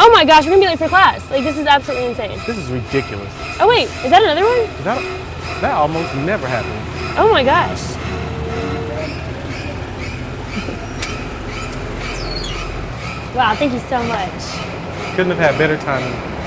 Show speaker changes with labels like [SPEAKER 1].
[SPEAKER 1] Oh my gosh, we're gonna be late for class. Like, this is absolutely insane.
[SPEAKER 2] This is ridiculous.
[SPEAKER 1] Oh wait, is that another one?
[SPEAKER 2] That, that almost never happens.
[SPEAKER 1] Oh my gosh. Wow, thank you so much.
[SPEAKER 2] Couldn't have had better timing.